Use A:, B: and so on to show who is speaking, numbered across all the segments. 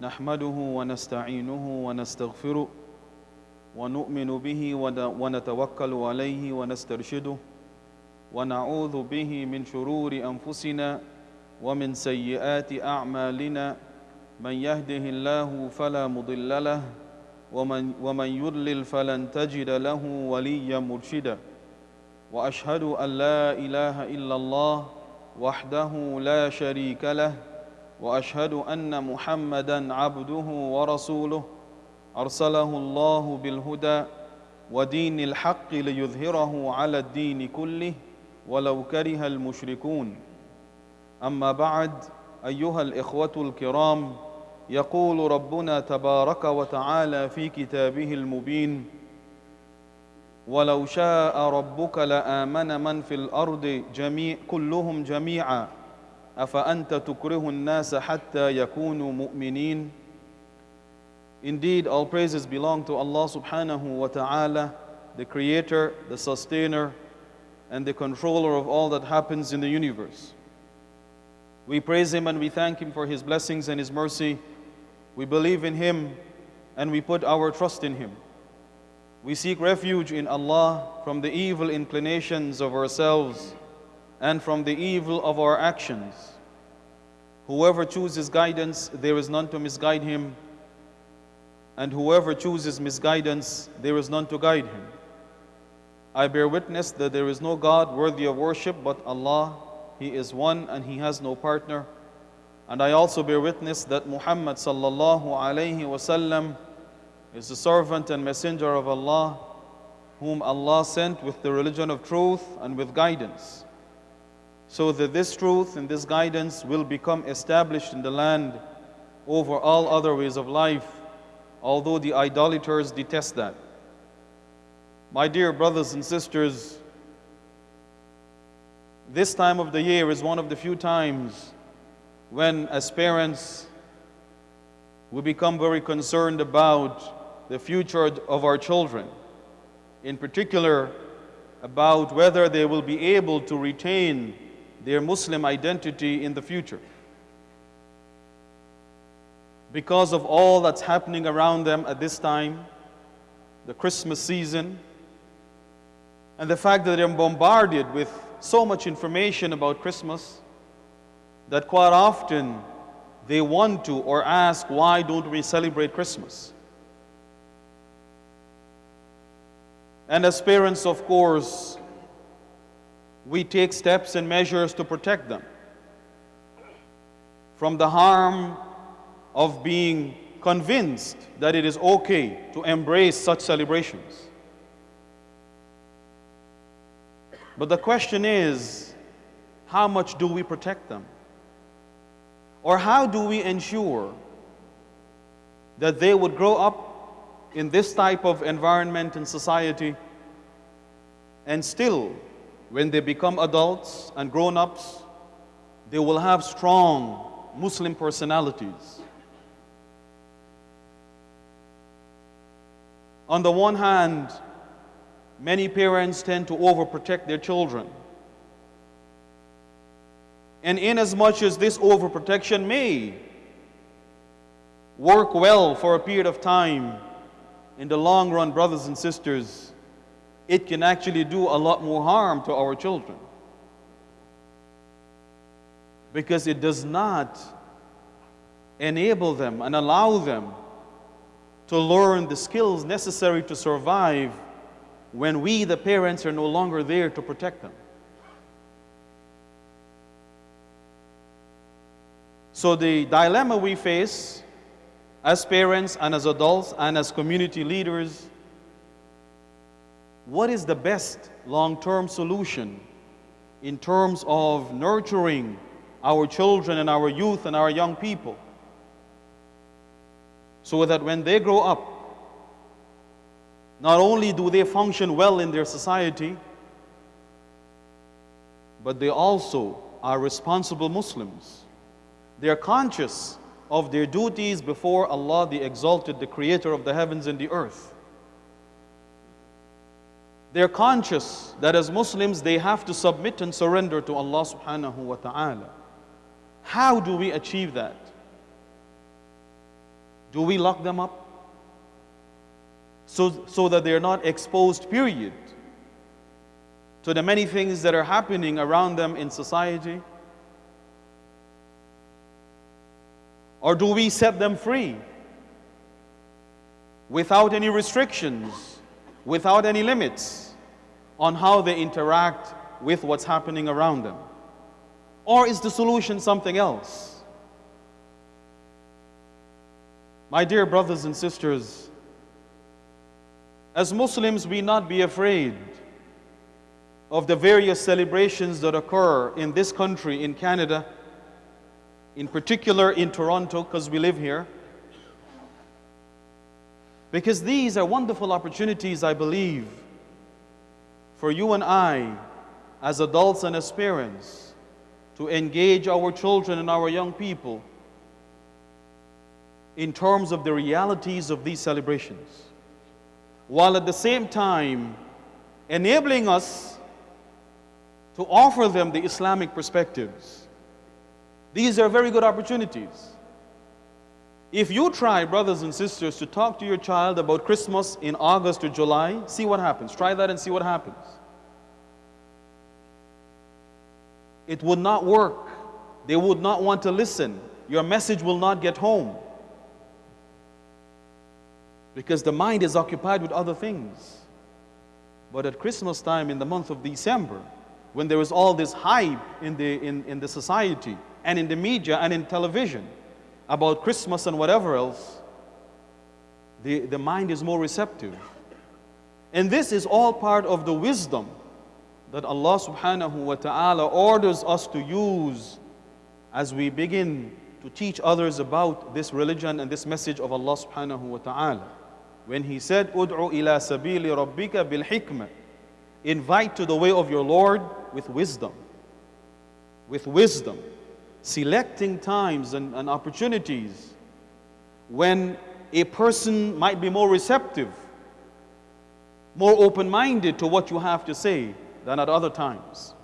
A: نحمده ونستعينه ونستغفره ونؤمن به ون- ونتوكل عليه ونسترشده ونعوذ به من شرور أنفسنا ومن سيئات أعمالنا. من يهده الله فلا مضل له ومن, ومن يضلل فلن تجد له وليا مرشدا. وأشهد أن لا إله إلا الله وحده لا شريك له وأشهد أن محمدا عبده ورسوله. أرسله الله بالهدى ودين الحق ليظهره على الدين كله ولو كره المشركون. أما بعد أيها الإخوة الكرام يقول ربنا تبارك وتعالى في كتابه المبين ولو شاء ربك لآمن من في الأرض جميع كلهم جميعا افانت تكره الناس حتى يكونوا مؤمنين Indeed, all praises belong to Allah subhanahu wa ta'ala, the creator, the sustainer, and the controller of all that happens in the universe. We praise Him and we thank Him for His blessings and His mercy. We believe in Him and we put our trust in Him. We seek refuge in Allah from the evil inclinations of ourselves and from the evil of our actions. Whoever chooses guidance, there is none to misguide him, and whoever chooses misguidance, there is none to guide him. I bear witness that there is no God worthy of worship but Allah. He is one and He has no partner. And I also bear witness that Muhammad sallallahu alayhi wasallam is the servant and messenger of Allah, whom Allah sent with the religion of truth and with guidance, so that this truth and this guidance will become established in the land over all other ways of life, although the idolaters detest that. My dear brothers and sisters, this time of the year is one of the few times when, as parents, we become very concerned about the future of our children, in particular, about whether they will be able to retain their Muslim identity in the future. Because of all that's happening around them at this time, the Christmas season, and the fact that they're bombarded with so much information about Christmas that quite often they want to or ask, why don't we celebrate Christmas? And as parents, of course, we take steps and measures to protect them from the harm of being convinced that it is okay to embrace such celebrations. But the question is, how much do we protect them? Or how do we ensure that they would grow up in this type of environment and society and still, when they become adults and grown ups, they will have strong Muslim personalities? On the one hand, many parents tend to overprotect their children. And inasmuch as this overprotection may work well for a period of time, in the long run, brothers and sisters, it can actually do a lot more harm to our children. Because it does not enable them and allow them to learn the skills necessary to survive when we, the parents, are no longer there to protect them. So, the dilemma we face as parents and as adults and as community leaders what is the best long term solution in terms of nurturing our children and our youth and our young people so that when they grow up, not only do they function well in their society, but they also are responsible Muslims. They are conscious of their duties before Allah, the Exalted, the Creator of the heavens and the earth. They're conscious that as Muslims they have to submit and surrender to Allah subhanahu wa ta'ala. How do we achieve that? Do we lock them up? So, so that they're not exposed, period, to the many things that are happening around them in society? Or do we set them free without any restrictions, without any limits on how they interact with what's happening around them? Or is the solution something else? My dear brothers and sisters, as Muslims, we not be afraid of the various celebrations that occur in this country, in Canada, in particular in Toronto, because we live here. Because these are wonderful opportunities, I believe, for you and I, as adults and as parents, to engage our children and our young people in terms of the realities of these celebrations, while at the same time enabling us to offer them the Islamic perspectives. These are very good opportunities. If you try, brothers and sisters, to talk to your child about Christmas in August or July, see what happens. Try that and see what happens. It would not work. They would not want to listen. Your message will not get home. Because the mind is occupied with other things. But at Christmas time in the month of December, when there is all this hype in the, in, in the society and in the media and in television about Christmas and whatever else, the, the mind is more receptive. And this is all part of the wisdom that Allah subhanahu wa ta'ala orders us to use as we begin to teach others about this religion and this message of Allah subhanahu wa ta'ala. When He said, Ud'u ila sabili rabbika bil hikmah, invite to the way of your Lord with wisdom. With wisdom. Selecting times and, and opportunities when a person might be more receptive, more open minded to what you have to say than at other times.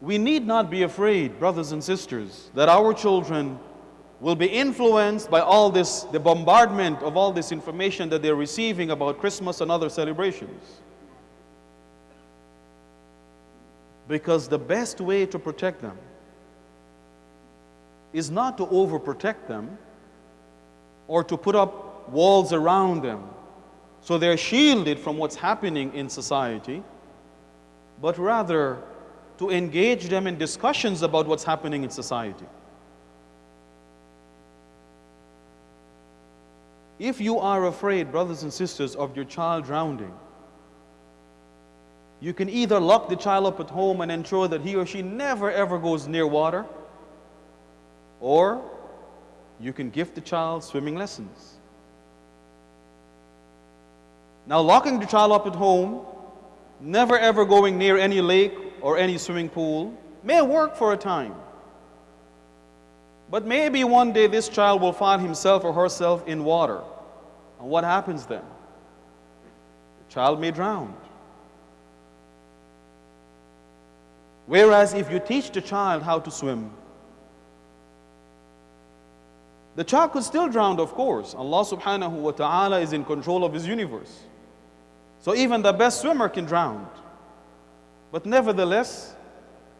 A: We need not be afraid, brothers and sisters, that our children will be influenced by all this, the bombardment of all this information that they're receiving about Christmas and other celebrations. Because the best way to protect them is not to overprotect them or to put up walls around them so they're shielded from what's happening in society, but rather to engage them in discussions about what's happening in society. If you are afraid, brothers and sisters, of your child drowning, you can either lock the child up at home and ensure that he or she never ever goes near water, or you can gift the child swimming lessons. Now, locking the child up at home, never ever going near any lake or any swimming pool, may work for a time. But maybe one day this child will find himself or herself in water. And what happens then? The child may drown. Whereas if you teach the child how to swim, the child could still drown, of course. Allah subhanahu wa ta'ala is in control of His universe. So even the best swimmer can drown. But nevertheless,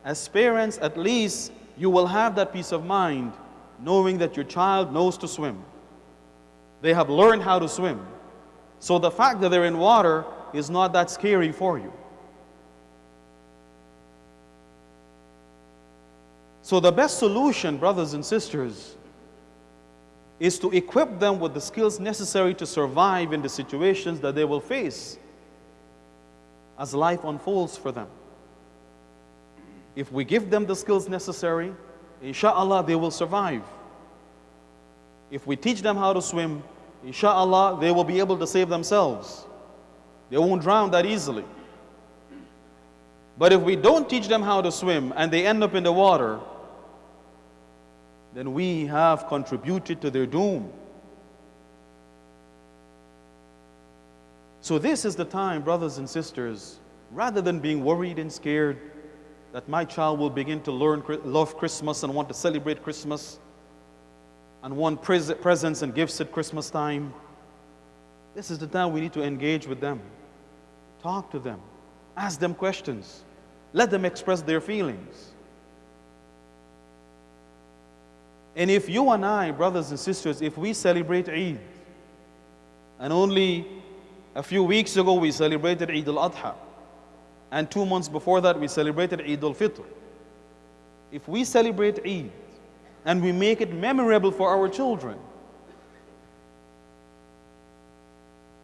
A: as parents, at least you will have that peace of mind knowing that your child knows to swim. They have learned how to swim. So the fact that they're in water is not that scary for you. So the best solution, brothers and sisters, is to equip them with the skills necessary to survive in the situations that they will face as life unfolds for them. If we give them the skills necessary, inshallah, they will survive. If we teach them how to swim, inshallah, they will be able to save themselves. They won't drown that easily. But if we don't teach them how to swim and they end up in the water, then we have contributed to their doom. So, this is the time, brothers and sisters, rather than being worried and scared that my child will begin to learn love Christmas and want to celebrate Christmas, and want pres- presents and gifts at Christmas time, this is the time we need to engage with them, talk to them, ask them questions, let them express their feelings. And if you and I, brothers and sisters, if we celebrate Eid, and only a few weeks ago we celebrated Eid al-Adha, and two months before that we celebrated Eid al-Fitr. If we celebrate Eid and we make it memorable for our children,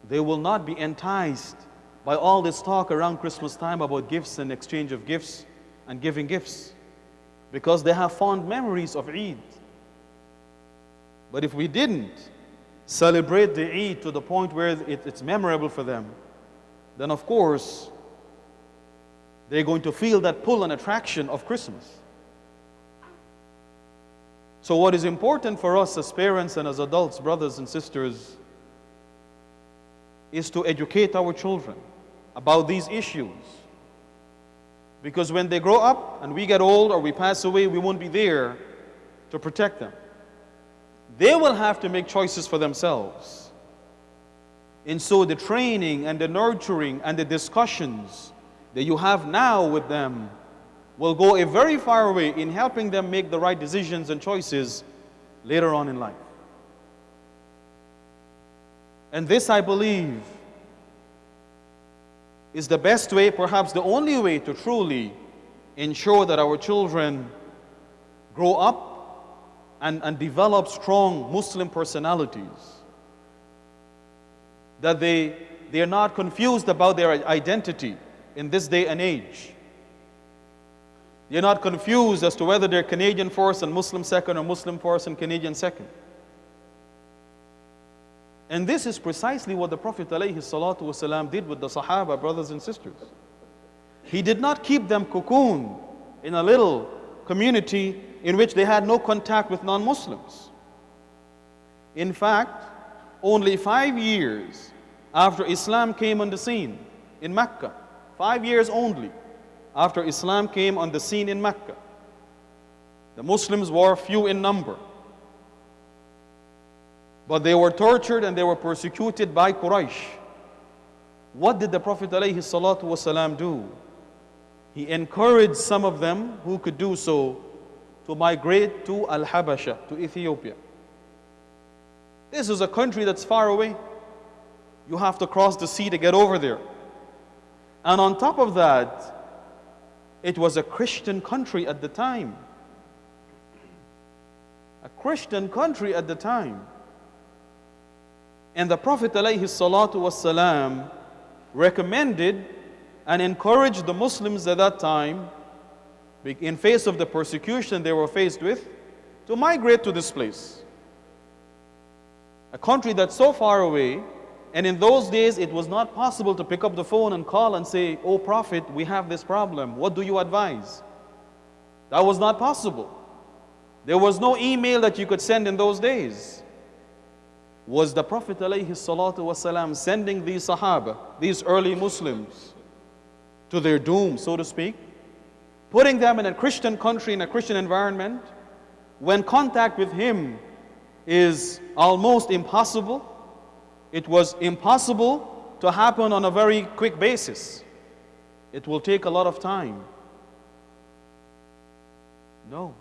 A: they will not be enticed by all this talk around Christmas time about gifts and exchange of gifts and giving gifts because they have fond memories of Eid. But if we didn't celebrate the Eid to the point where it, it's memorable for them, then of course they're going to feel that pull and attraction of Christmas. So, what is important for us as parents and as adults, brothers and sisters, is to educate our children about these issues. Because when they grow up and we get old or we pass away, we won't be there to protect them. They will have to make choices for themselves. And so the training and the nurturing and the discussions that you have now with them will go a very far way in helping them make the right decisions and choices later on in life. And this, I believe, is the best way, perhaps the only way to truly ensure that our children grow up and, and develop strong Muslim personalities. That they, they are not confused about their identity in this day and age. They're not confused as to whether they're Canadian first and Muslim second or Muslim first and Canadian second. And this is precisely what the Prophet ﷺ did with the Sahaba, brothers and sisters. He did not keep them cocooned in a little community in which they had no contact with non Muslims. In fact, only five years after Islam came on the scene in Mecca, five years only after Islam came on the scene in Mecca, the Muslims were few in number. But they were tortured and they were persecuted by Quraysh. What did the Prophet ﷺ do? He encouraged some of them who could do so to migrate to Al Habasha, to Ethiopia. This is a country that's far away. You have to cross the sea to get over there. And on top of that, it was a Christian country at the time. A Christian country at the time. And the Prophet ﷺ recommended and encouraged the Muslims at that time in face of the persecution they were faced with, to migrate to this place. A country that's so far away, and in those days it was not possible to pick up the phone and call and say, Oh, Prophet, we have this problem. What do you advise? That was not possible. There was no email that you could send in those days. Was the Prophet ﷺ sending these Sahaba, these early Muslims, to their doom, so to speak? Putting them in a Christian country, in a Christian environment, when contact with Him is almost impossible, it was impossible to happen on a very quick basis. It will take a lot of time. No.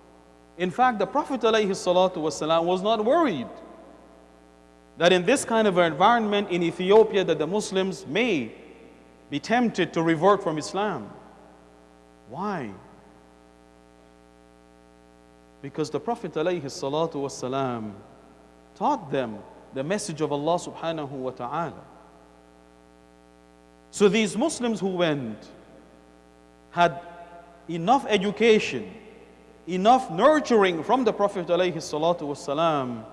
A: In fact, the Prophet ﷺ was not worried that in this kind of environment in Ethiopia that the Muslims may be tempted to revert from Islam. Why? Because the Prophet ﷺ taught them the message of Allah subhanahu wa ta'ala. So these Muslims who went had enough education, enough nurturing from the Prophet ﷺ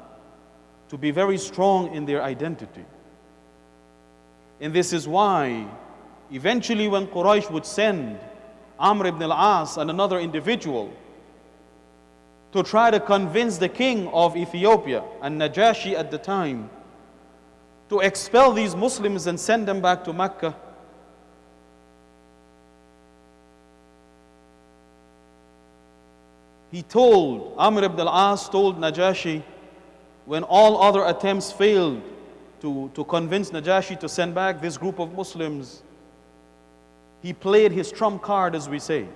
A: to be very strong in their identity. And this is why eventually when Quraysh would send Amr ibn al-As and another individual to try to convince the king of Ethiopia and Najashi at the time to expel these Muslims and send them back to Mecca. He told, Amr ibn al-As told Najashi when all other attempts failed to, to convince Najashi to send back this group of Muslims, he played his trump card, as we say.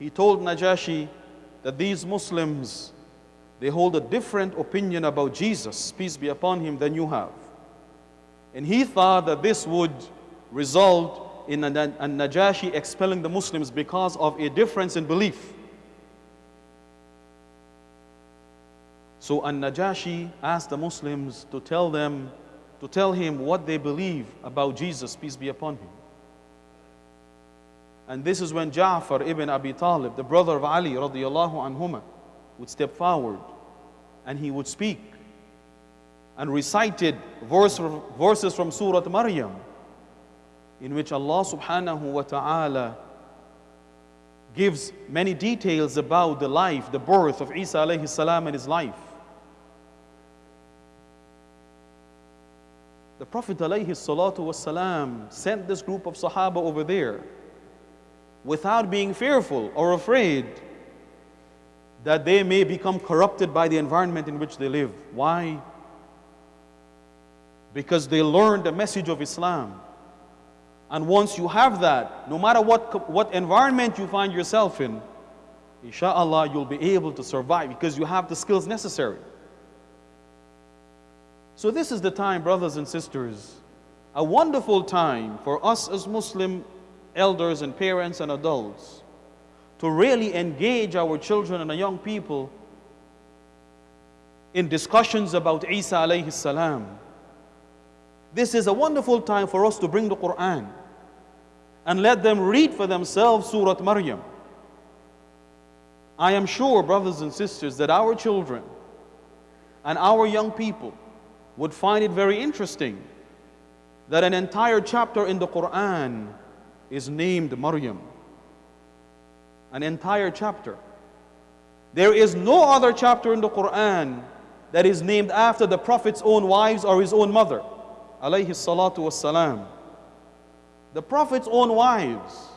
A: He told Najashi that these Muslims, they hold a different opinion about Jesus, peace be upon him, than you have. And he thought that this would result in a, Najashi expelling the Muslims because of a difference in belief. So An-Najashi asked the Muslims to tell them, to tell him what they believe about Jesus, peace be upon him. And this is when Ja'far ibn Abi Talib, the brother of Ali radiallahu anhuma, would step forward and he would speak and recited verse, verses from Surah Maryam in which Allah subhanahu wa ta'ala gives many details about the life, the birth of Isa alayhi salam and his life. The Prophet alayhi salatu wasalam sent this group of Sahaba over there without being fearful or afraid that they may become corrupted by the environment in which they live. Why? Because they learned the message of Islam. And once you have that, no matter what, what environment you find yourself in, inshallah, you'll be able to survive because you have the skills necessary. So, this is the time, brothers and sisters, a wonderful time for us as Muslim elders and parents and adults to really engage our children and our young people in discussions about Isa alayhi salam. This is a wonderful time for us to bring the Quran and let them read for themselves Surah Maryam. I am sure, brothers and sisters, that our children and our young people would find it very interesting that an entire chapter in the Quran is named Maryam. An entire chapter. There is no other chapter in the Quran that is named after the Prophet's own wives or his own mother. Alayhi salatu wassalam. The Prophet's own wives,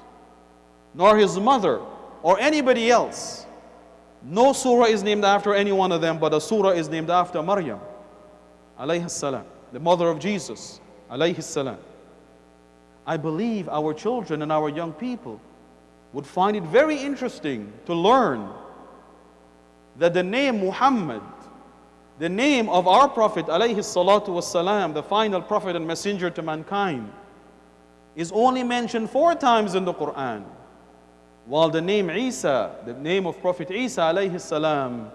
A: nor his mother, or anybody else. No surah is named after any one of them, but a surah is named after Maryam. Alayhi salam. The mother of Jesus. Alayhi salam. I believe our children and our young people would find it very interesting to learn that the name Muhammad, the name of our Prophet alayhi salatu wasalam, the final Prophet and messenger to mankind, is only mentioned four times in the Quran. While the name Isa, the name of Prophet Isa alayhi salam,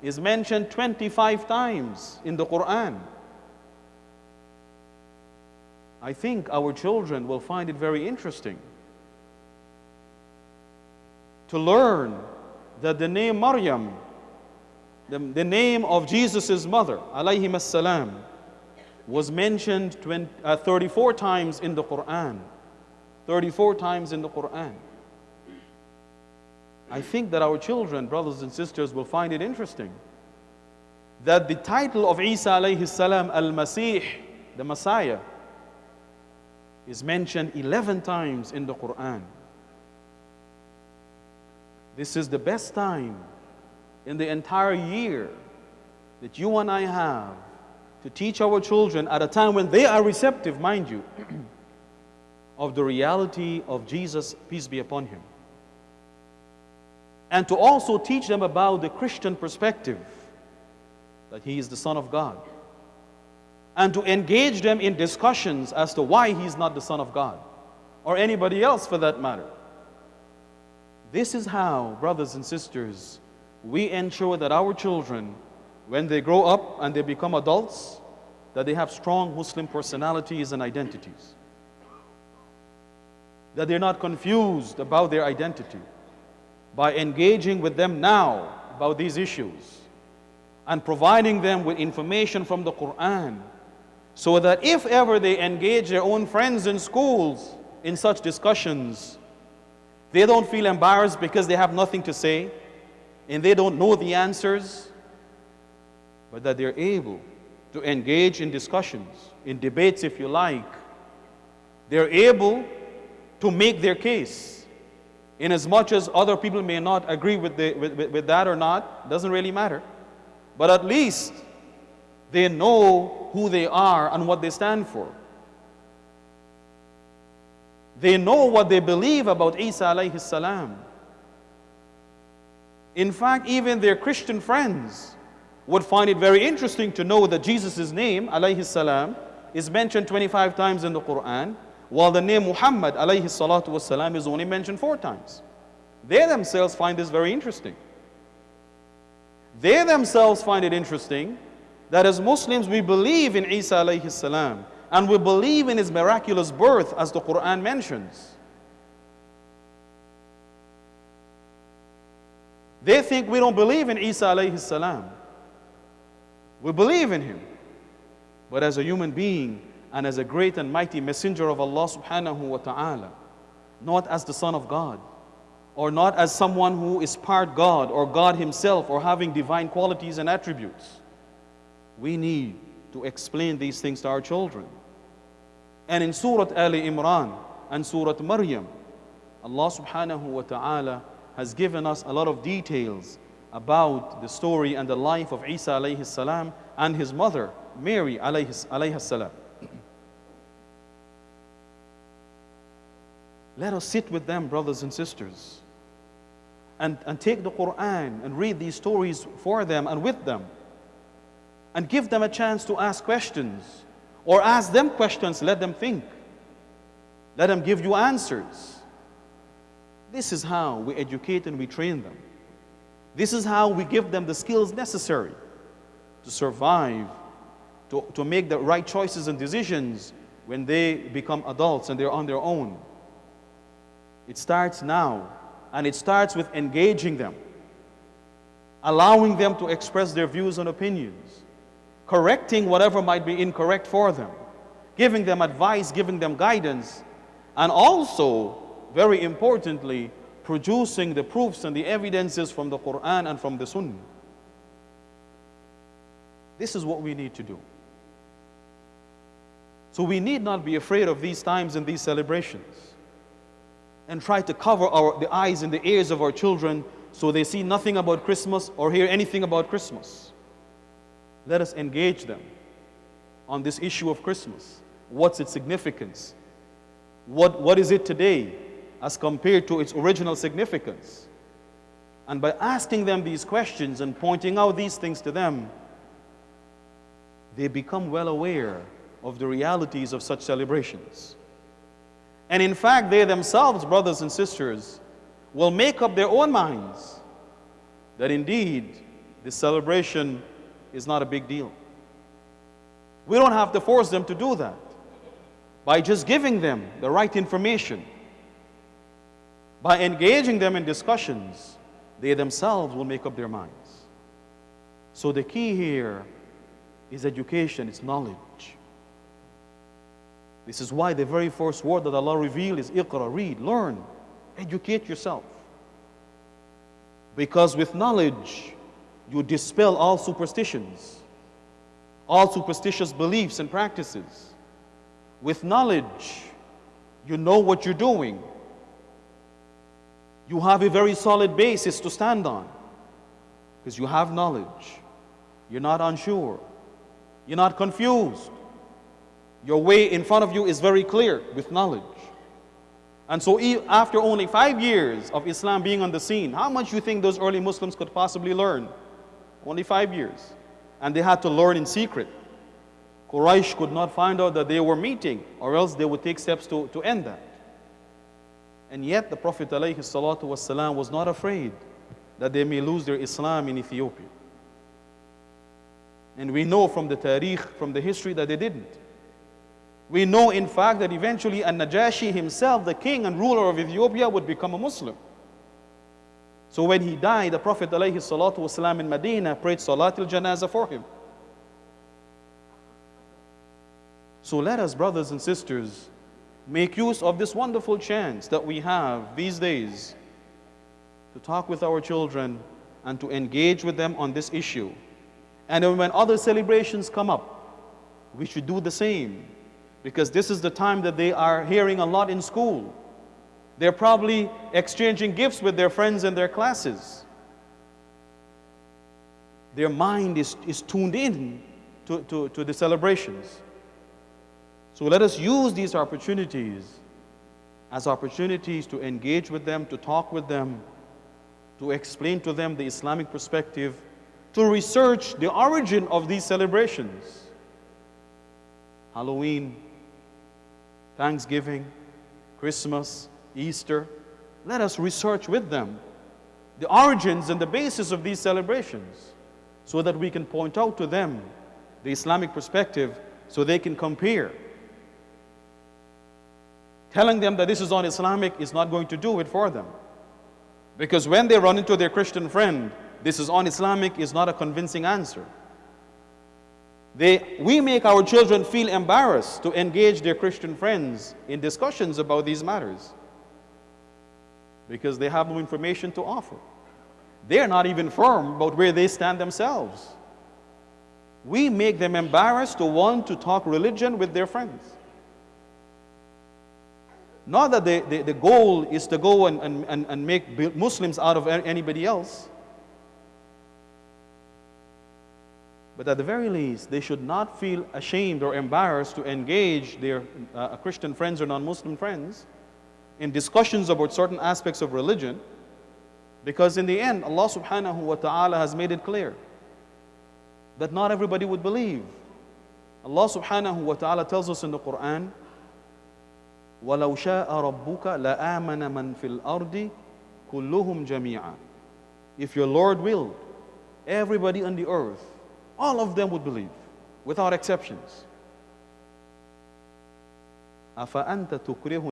A: is mentioned 25 times in the Quran. I think our children will find it very interesting to learn that the name Maryam, the, the name of Jesus' mother, alayhi salam, was mentioned 20, uh, 34 times in the Quran. 34 times in the Quran. I think that our children, brothers and sisters, will find it interesting that the title of Isa alayhi salam, Al-Masih, the Messiah, is mentioned 11 times in the Quran. This is the best time in the entire year that you and I have to teach our children at a time when they are receptive, mind you, of the reality of Jesus, peace be upon him. And to also teach them about the Christian perspective that he is the Son of God and to engage them in discussions as to why he's not the Son of God or anybody else for that matter. This is how, brothers and sisters, we ensure that our children, when they grow up and they become adults, that they have strong Muslim personalities and identities. That they're not confused about their identity by engaging with them now about these issues and providing them with information from the Quran so that if ever they engage their own friends in schools in such discussions, they don't feel embarrassed because they have nothing to say and they don't know the answers, but that they're able to engage in discussions, in debates if you like. They're able to make their case. In as much as other people may not agree with, the, with, with, with that or not, doesn't really matter. But at least They know who they are and what they stand for. They know what they believe about Isa alayhi salam. In fact, even their Christian friends would find it very interesting to know that Jesus' name, alayhi salam, is mentioned 25 times in the Quran, while the name Muhammad alayhi salatu wasalam is only mentioned four times. They themselves find this very interesting. They themselves find it interesting that as Muslims we believe in Isa alayhi salam and we believe in his miraculous birth as the Quran mentions. They think we don't believe in Isa alayhi salam. We believe in him. But as a human being and as a great and mighty messenger of Allah subhanahu wa ta'ala, not as the Son of God, or not as someone who is part God or God Himself or having divine qualities and attributes. We need to explain these things to our children. And in Surah Ali Imran and Surah Maryam, Allah subhanahu wa ta'ala has given us a lot of details about the story and the life of Isa alayhi salam and his mother, Mary alayhi, salam. Let us sit with them, brothers and sisters, and, and take the Quran and read these stories for them and with them, and give them a chance to ask questions, or ask them questions, let them think, let them give you answers. This is how we educate and we train them. This is how we give them the skills necessary to survive, to, to make the right choices and decisions when they become adults and they're on their own. It starts now, and it starts with engaging them, allowing them to express their views and opinions, correcting whatever might be incorrect for them, giving them advice, giving them guidance, and also, very importantly, producing the proofs and the evidences from the Quran and from the Sunnah. This is what we need to do. So we need not be afraid of these times and these celebrations and try to cover our, the eyes and the ears of our children so they see nothing about Christmas or hear anything about Christmas. Let us engage them on this issue of Christmas. What's its significance? What, what is it today as compared to its original significance? And by asking them these questions and pointing out these things to them, they become well aware of the realities of such celebrations. And in fact, they themselves, brothers and sisters, will make up their own minds that indeed this celebration is not a big deal. We don't have to force them to do that. By just giving them the right information, by engaging them in discussions, they themselves will make up their minds. So the key here is education, it's knowledge. This is why the very first word that Allah revealed is iqra, read, learn, educate yourself. Because with knowledge, you dispel all superstitions, all superstitious beliefs and practices. With knowledge, you know what you're doing. You have a very solid basis to stand on because you have knowledge. You're not unsure. You're not confused. Your way in front of you is very clear with knowledge. And so after only five years of Islam being on the scene, how much you think those early Muslims could possibly learn? Only five years. And they had to learn in secret. Quraysh could not find out that they were meeting, or else they would take steps to, to end that. And yet the Prophet ﷺ was not afraid that they may lose their Islam in Ethiopia. And we know from the tarikh, from the history, that they didn't. We know, in fact, that eventually An-Najashi himself, the king and ruler of Ethiopia, would become a Muslim. So when he died, the Prophet ﷺ in Medina prayed Salat al-Janazah for him. So let us, brothers and sisters, make use of this wonderful chance that we have these days to talk with our children and to engage with them on this issue. And when other celebrations come up, we should do the same because this is the time that they are hearing a lot in school. They're probably exchanging gifts with their friends in their classes. Their mind is, is tuned in to, to, to the celebrations. So let us use these opportunities as opportunities to engage with them, to talk with them, to explain to them the Islamic perspective, to research the origin of these celebrations. Halloween, Thanksgiving, Christmas, Easter. Let us research with them the origins and the basis of these celebrations so that we can point out to them the Islamic perspective so they can compare. Telling them that this is un-Islamic is not going to do it for them. Because when they run into their Christian friend, this is un-Islamic is not a convincing answer. They, we make our children feel embarrassed to engage their Christian friends in discussions about these matters because they have no information to offer. They're not even firm about where they stand themselves. We make them embarrassed to want to talk religion with their friends. Not that the, the, the goal is to go and, and, and make Muslims out of anybody else. But at the very least, they should not feel ashamed or embarrassed to engage their uh, Christian friends or non-Muslim friends in discussions about certain aspects of religion because in the end, Allah subhanahu wa ta'ala has made it clear that not everybody would believe. Allah subhanahu wa ta'ala tells us in the Quran, وَلَوْ شَاءَ رَبُّكَ لَآمَنَ مَنْ فِي الْأَرْضِ كُلُّهُمْ جَمِيعًا If your Lord willed, everybody on the earth all of them would believe, without exceptions. أَفَأَنْتَ تُكْرِهُ